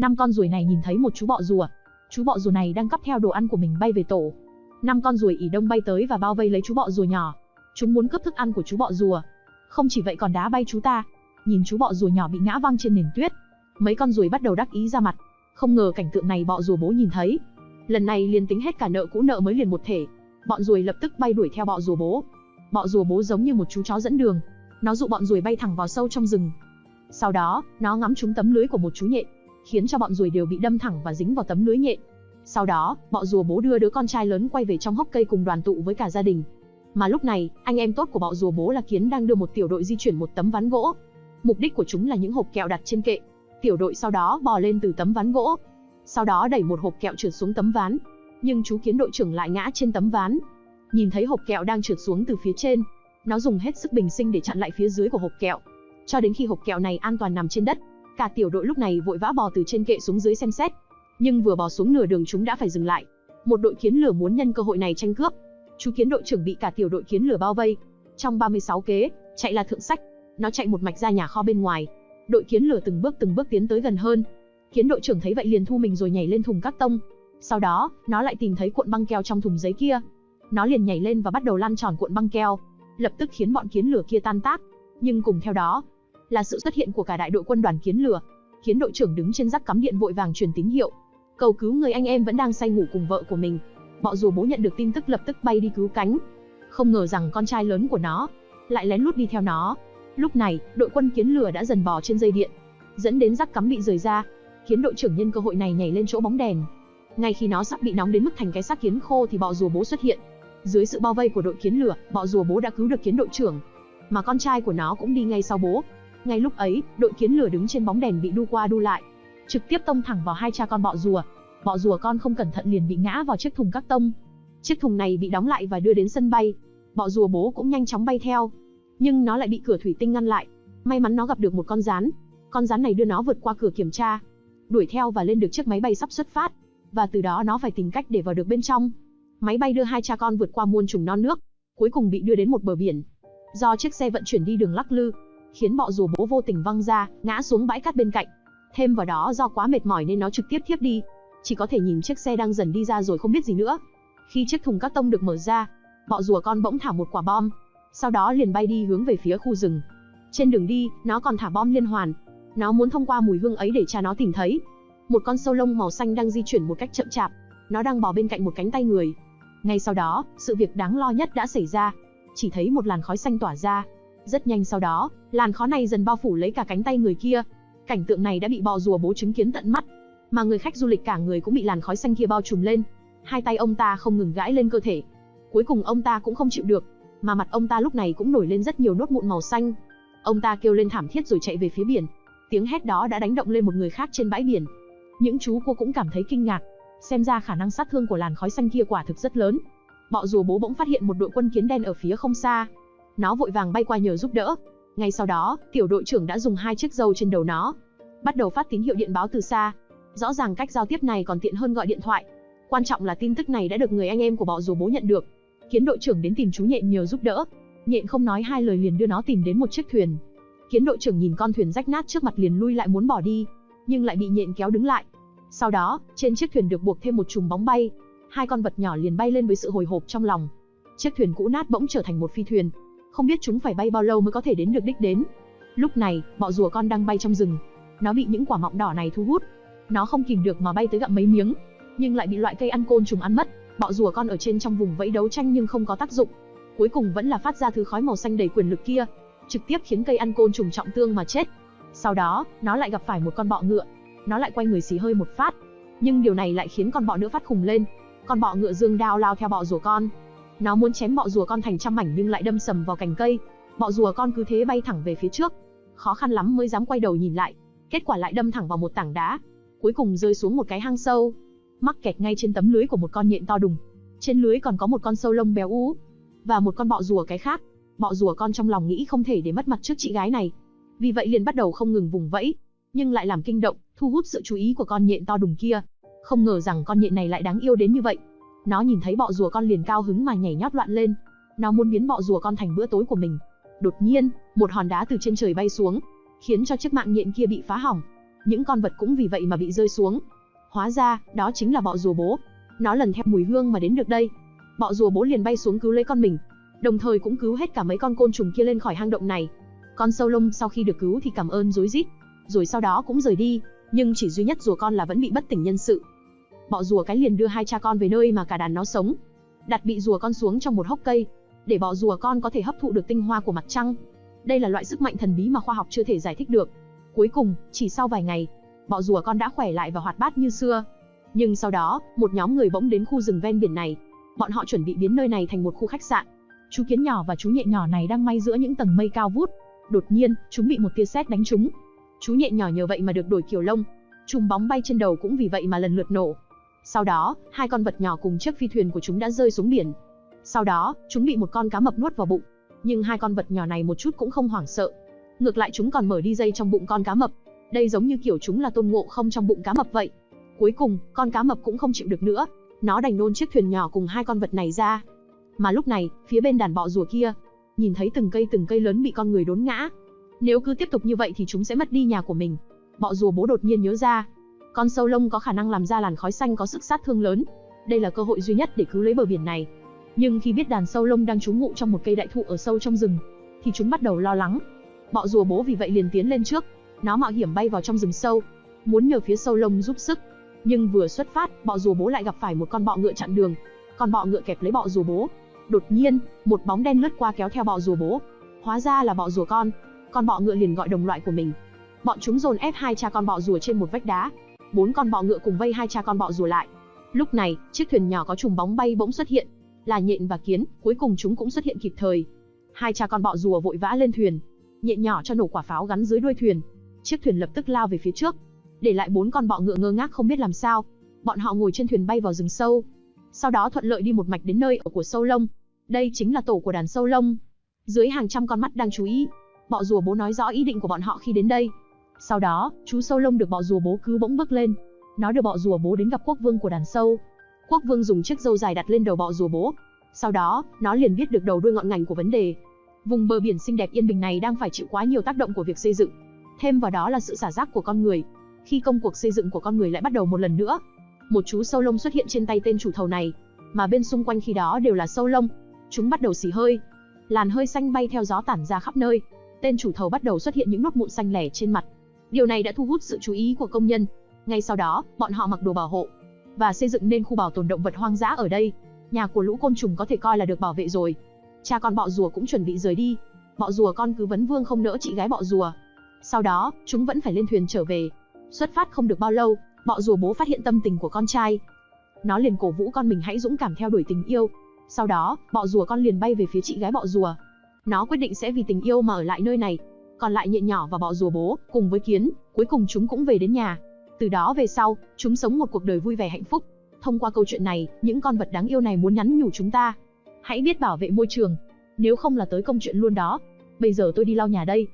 Năm con ruồi này nhìn thấy một chú bọ rùa. Chú bọ rùa này đang cắp theo đồ ăn của mình bay về tổ. Năm con ruồi ỉ đông bay tới và bao vây lấy chú bọ rùa nhỏ. Chúng muốn cướp thức ăn của chú bọ rùa. Không chỉ vậy còn đá bay chú ta. Nhìn chú bọ rùa nhỏ bị ngã văng trên nền tuyết. Mấy con ruồi bắt đầu đắc ý ra mặt. Không ngờ cảnh tượng này bọ rùa bố nhìn thấy. Lần này liền tính hết cả nợ cũ nợ mới liền một thể. Bọn ruồi lập tức bay đuổi theo bọ rùa bố. Bọ rùa bố giống như một chú chó dẫn đường. Nó dụ bọn ruồi bay thẳng vào sâu trong rừng. Sau đó, nó ngắm trúng tấm lưới của một chú nhện, khiến cho bọn ruồi đều bị đâm thẳng và dính vào tấm lưới nhện. Sau đó, bọ rùa bố đưa đứa con trai lớn quay về trong hốc cây cùng đoàn tụ với cả gia đình. Mà lúc này, anh em tốt của bọ rùa bố là Kiến đang đưa một tiểu đội di chuyển một tấm ván gỗ. Mục đích của chúng là những hộp kẹo đặt trên kệ. Tiểu đội sau đó bò lên từ tấm ván gỗ. Sau đó đẩy một hộp kẹo trượt xuống tấm ván. Nhưng chú Kiến đội trưởng lại ngã trên tấm ván. Nhìn thấy hộp kẹo đang trượt xuống từ phía trên, nó dùng hết sức bình sinh để chặn lại phía dưới của hộp kẹo. Cho đến khi hộp kẹo này an toàn nằm trên đất, cả tiểu đội lúc này vội vã bò từ trên kệ xuống dưới xem xét. Nhưng vừa bò xuống nửa đường chúng đã phải dừng lại. Một đội kiến lửa muốn nhân cơ hội này tranh cướp. Chú kiến đội trưởng bị cả tiểu đội kiến lửa bao vây. Trong 36 kế, chạy là thượng sách. Nó chạy một mạch ra nhà kho bên ngoài. Đội kiến lửa từng bước từng bước tiến tới gần hơn. Kiến đội trưởng thấy vậy liền thu mình rồi nhảy lên thùng các tông. Sau đó, nó lại tìm thấy cuộn băng keo trong thùng giấy kia. Nó liền nhảy lên và bắt đầu lăn tròn cuộn băng keo, lập tức khiến bọn kiến lửa kia tan tác. Nhưng cùng theo đó, là sự xuất hiện của cả đại đội quân đoàn kiến lửa. Kiến đội trưởng đứng trên rắc cắm điện vội vàng truyền tín hiệu, cầu cứu người anh em vẫn đang say ngủ cùng vợ của mình. Bọ rùa bố nhận được tin tức lập tức bay đi cứu cánh. Không ngờ rằng con trai lớn của nó lại lén lút đi theo nó. Lúc này, đội quân kiến lửa đã dần bò trên dây điện, dẫn đến rắc cắm bị rời ra. khiến đội trưởng nhân cơ hội này nhảy lên chỗ bóng đèn. Ngay khi nó sắp bị nóng đến mức thành cái xác kiến khô thì bọ rùa bố xuất hiện. Dưới sự bao vây của đội kiến lửa, bọ rùa bố đã cứu được kiến đội trưởng, mà con trai của nó cũng đi ngay sau bố. Ngay lúc ấy, đội kiến lửa đứng trên bóng đèn bị đu qua đu lại, trực tiếp tông thẳng vào hai cha con bọ rùa. Bọ rùa con không cẩn thận liền bị ngã vào chiếc thùng các tông. Chiếc thùng này bị đóng lại và đưa đến sân bay. Bọ rùa bố cũng nhanh chóng bay theo, nhưng nó lại bị cửa thủy tinh ngăn lại. May mắn nó gặp được một con rắn. Con rắn này đưa nó vượt qua cửa kiểm tra, đuổi theo và lên được chiếc máy bay sắp xuất phát, và từ đó nó phải tìm cách để vào được bên trong. Máy bay đưa hai cha con vượt qua muôn trùng non nước, cuối cùng bị đưa đến một bờ biển. Do chiếc xe vận chuyển đi đường lắc lư, khiến bọ rùa bố vô tình văng ra, ngã xuống bãi cát bên cạnh. Thêm vào đó do quá mệt mỏi nên nó trực tiếp thiếp đi, chỉ có thể nhìn chiếc xe đang dần đi ra rồi không biết gì nữa. Khi chiếc thùng cát tông được mở ra, bọ rùa con bỗng thả một quả bom, sau đó liền bay đi hướng về phía khu rừng. Trên đường đi, nó còn thả bom liên hoàn. Nó muốn thông qua mùi hương ấy để cha nó tìm thấy. Một con sâu lông màu xanh đang di chuyển một cách chậm chạp. Nó đang bò bên cạnh một cánh tay người. Ngay sau đó, sự việc đáng lo nhất đã xảy ra. Chỉ thấy một làn khói xanh tỏa ra. Rất nhanh sau đó, làn khói này dần bao phủ lấy cả cánh tay người kia. Cảnh tượng này đã bị bò rùa bố chứng kiến tận mắt. Mà người khách du lịch cả người cũng bị làn khói xanh kia bao trùm lên. Hai tay ông ta không ngừng gãi lên cơ thể. Cuối cùng ông ta cũng không chịu được, mà mặt ông ta lúc này cũng nổi lên rất nhiều nốt mụn màu xanh. Ông ta kêu lên thảm thiết rồi chạy về phía biển. Tiếng hét đó đã đánh động lên một người khác trên bãi biển. Những chú cô cũng cảm thấy kinh ngạc, xem ra khả năng sát thương của làn khói xanh kia quả thực rất lớn. Bọ rùa bố bỗng phát hiện một đội quân kiến đen ở phía không xa. Nó vội vàng bay qua nhờ giúp đỡ. Ngay sau đó, tiểu đội trưởng đã dùng hai chiếc dâu trên đầu nó, bắt đầu phát tín hiệu điện báo từ xa. Rõ ràng cách giao tiếp này còn tiện hơn gọi điện thoại. Quan trọng là tin tức này đã được người anh em của bọ rùa bố nhận được. Kiến đội trưởng đến tìm chú nhện nhờ giúp đỡ. Nhện không nói hai lời liền đưa nó tìm đến một chiếc thuyền. Kiến đội trưởng nhìn con thuyền rách nát trước mặt liền lui lại muốn bỏ đi, nhưng lại bị nhện kéo đứng lại. Sau đó, trên chiếc thuyền được buộc thêm một chùm bóng bay, hai con vật nhỏ liền bay lên với sự hồi hộp trong lòng. Chiếc thuyền cũ nát bỗng trở thành một phi thuyền, không biết chúng phải bay bao lâu mới có thể đến được đích đến. Lúc này, bọ rùa con đang bay trong rừng, nó bị những quả mọng đỏ này thu hút, nó không kìm được mà bay tới gặm mấy miếng, nhưng lại bị loại cây ăn côn trùng ăn mất. Bọ rùa con ở trên trong vùng vẫy đấu tranh nhưng không có tác dụng, cuối cùng vẫn là phát ra thứ khói màu xanh đầy quyền lực kia, trực tiếp khiến cây ăn côn trùng trọng thương mà chết. Sau đó, nó lại gặp phải một con bọ ngựa, nó lại quay người xì hơi một phát, nhưng điều này lại khiến con bọ nữa phát khùng lên. Con bọ ngựa dương đao lao theo bọ rùa con. Nó muốn chém bọ rùa con thành trăm mảnh nhưng lại đâm sầm vào cành cây. Bọ rùa con cứ thế bay thẳng về phía trước, khó khăn lắm mới dám quay đầu nhìn lại, kết quả lại đâm thẳng vào một tảng đá, cuối cùng rơi xuống một cái hang sâu, mắc kẹt ngay trên tấm lưới của một con nhện to đùng. Trên lưới còn có một con sâu lông béo ú và một con bọ rùa cái khác. Bọ rùa con trong lòng nghĩ không thể để mất mặt trước chị gái này, vì vậy liền bắt đầu không ngừng vùng vẫy, nhưng lại làm kinh động, thu hút sự chú ý của con nhện to đùng kia. Không ngờ rằng con nhện này lại đáng yêu đến như vậy. Nó nhìn thấy bọ rùa con liền cao hứng mà nhảy nhót loạn lên. Nó muốn biến bọ rùa con thành bữa tối của mình. Đột nhiên, một hòn đá từ trên trời bay xuống, khiến cho chiếc mạng nhện kia bị phá hỏng. những con vật cũng vì vậy mà bị rơi xuống. Hóa ra, đó chính là bọ rùa bố. Nó lần theo mùi hương mà đến được đây. Bọ rùa bố liền bay xuống cứu lấy con mình, đồng thời cũng cứu hết cả mấy con côn trùng kia lên khỏi hang động này. Con sâu lông sau khi được cứu thì cảm ơn rối rít, rồi sau đó cũng rời đi, nhưng chỉ duy nhất rùa con là vẫn bị bất tỉnh nhân sự. Bọ rùa cái liền đưa hai cha con về nơi mà cả đàn nó sống, đặt bị rùa con xuống trong một hốc cây, để bọ rùa con có thể hấp thụ được tinh hoa của mặt trăng. Đây là loại sức mạnh thần bí mà khoa học chưa thể giải thích được. Cuối cùng, chỉ sau vài ngày, bọ rùa con đã khỏe lại và hoạt bát như xưa. Nhưng sau đó, một nhóm người bỗng đến khu rừng ven biển này. Bọn họ chuẩn bị biến nơi này thành một khu khách sạn. Chú kiến nhỏ và chú nhện nhỏ này đang may giữa những tầng mây cao vút. Đột nhiên, chúng bị một tia sét đánh trúng. Chú nhện nhỏ nhờ vậy mà được đổi kiểu lông. Chùm bóng bay trên đầu cũng vì vậy mà lần lượt nổ. Sau đó, hai con vật nhỏ cùng chiếc phi thuyền của chúng đã rơi xuống biển. Sau đó, chúng bị một con cá mập nuốt vào bụng. Nhưng hai con vật nhỏ này một chút cũng không hoảng sợ. Ngược lại chúng còn mở đi dây trong bụng con cá mập. Đây giống như kiểu chúng là tôn ngộ không trong bụng cá mập vậy. Cuối cùng, con cá mập cũng không chịu được nữa. Nó đành nôn chiếc thuyền nhỏ cùng hai con vật này ra. Mà lúc này, phía bên đàn bọ rùa kia, nhìn thấy từng cây từng cây lớn bị con người đốn ngã. Nếu cứ tiếp tục như vậy thì chúng sẽ mất đi nhà của mình. Bọ rùa bố đột nhiên nhớ ra, con sâu lông có khả năng làm ra làn khói xanh có sức sát thương lớn. Đây là cơ hội duy nhất để cứu lấy bờ biển này. Nhưng khi biết đàn sâu lông đang trú ngụ trong một cây đại thụ ở sâu trong rừng, thì chúng bắt đầu lo lắng. Bọ rùa bố vì vậy liền tiến lên trước, nó mạo hiểm bay vào trong rừng sâu, muốn nhờ phía sâu lông giúp sức. Nhưng vừa xuất phát, bọ rùa bố lại gặp phải một con bọ ngựa chặn đường. Con bọ ngựa kẹp lấy bọ rùa bố. Đột nhiên, một bóng đen lướt qua kéo theo bọ rùa bố. Hóa ra là bọ rùa con. Con bọ ngựa liền gọi đồng loại của mình. Bọn chúng dồn ép hai cha con bọ rùa trên một vách đá, bốn con bọ ngựa cùng vây hai cha con bọ rùa lại. Lúc này, chiếc thuyền nhỏ có trùng bóng bay bỗng xuất hiện, là nhện và kiến, cuối cùng chúng cũng xuất hiện kịp thời. Hai cha con bọ rùa vội vã lên thuyền, nhện nhỏ cho nổ quả pháo gắn dưới đuôi thuyền. Chiếc thuyền lập tức lao về phía trước, để lại bốn con bọ ngựa ngơ ngác không biết làm sao. Bọn họ ngồi trên thuyền bay vào rừng sâu, sau đó thuận lợi đi một mạch đến nơi ở của sâu lông. Đây chính là tổ của đàn sâu lông. Dưới hàng trăm con mắt đang chú ý, bọ rùa bố nói rõ ý định của bọn họ khi đến đây. Sau đó, chú sâu lông được bọ rùa bố cứu bỗng bước lên. Nó được bọ rùa bố đến gặp quốc vương của đàn sâu. Quốc vương dùng chiếc râu dài đặt lên đầu bọ rùa bố. Sau đó, nó liền biết được đầu đuôi ngọn ngành của vấn đề. Vùng bờ biển xinh đẹp yên bình này đang phải chịu quá nhiều tác động của việc xây dựng. Thêm vào đó là sự xả rác của con người. Khi công cuộc xây dựng của con người lại bắt đầu một lần nữa, một chú sâu lông xuất hiện trên tay tên chủ thầu này, mà bên xung quanh khi đó đều là sâu lông. Chúng bắt đầu xì hơi, làn hơi xanh bay theo gió tản ra khắp nơi. Tên chủ thầu bắt đầu xuất hiện những nốt mụn xanh lẻ trên mặt, Điều này đã thu hút sự chú ý của công nhân. Ngay sau đó, bọn họ mặc đồ bảo hộ và xây dựng nên khu bảo tồn động vật hoang dã ở đây. Nhà của lũ côn trùng có thể coi là được bảo vệ rồi. Cha con bọ rùa cũng chuẩn bị rời đi. Bọ rùa con cứ vấn vương không nỡ chị gái bọ rùa. Sau đó, chúng vẫn phải lên thuyền trở về. Xuất phát không được bao lâu, bọ rùa bố phát hiện tâm tình của con trai. Nó liền cổ vũ con mình hãy dũng cảm theo đuổi tình yêu. Sau đó, bọ rùa con liền bay về phía chị gái bọ rùa. Nó quyết định sẽ vì tình yêu mà ở lại nơi này, còn lại nhện nhỏ và bọ rùa bố, cùng với kiến, cuối cùng chúng cũng về đến nhà. Từ đó về sau, chúng sống một cuộc đời vui vẻ hạnh phúc. Thông qua câu chuyện này, những con vật đáng yêu này muốn nhắn nhủ chúng ta. Hãy biết bảo vệ môi trường, nếu không là tới công chuyện luôn đó. Bây giờ tôi đi lau nhà đây.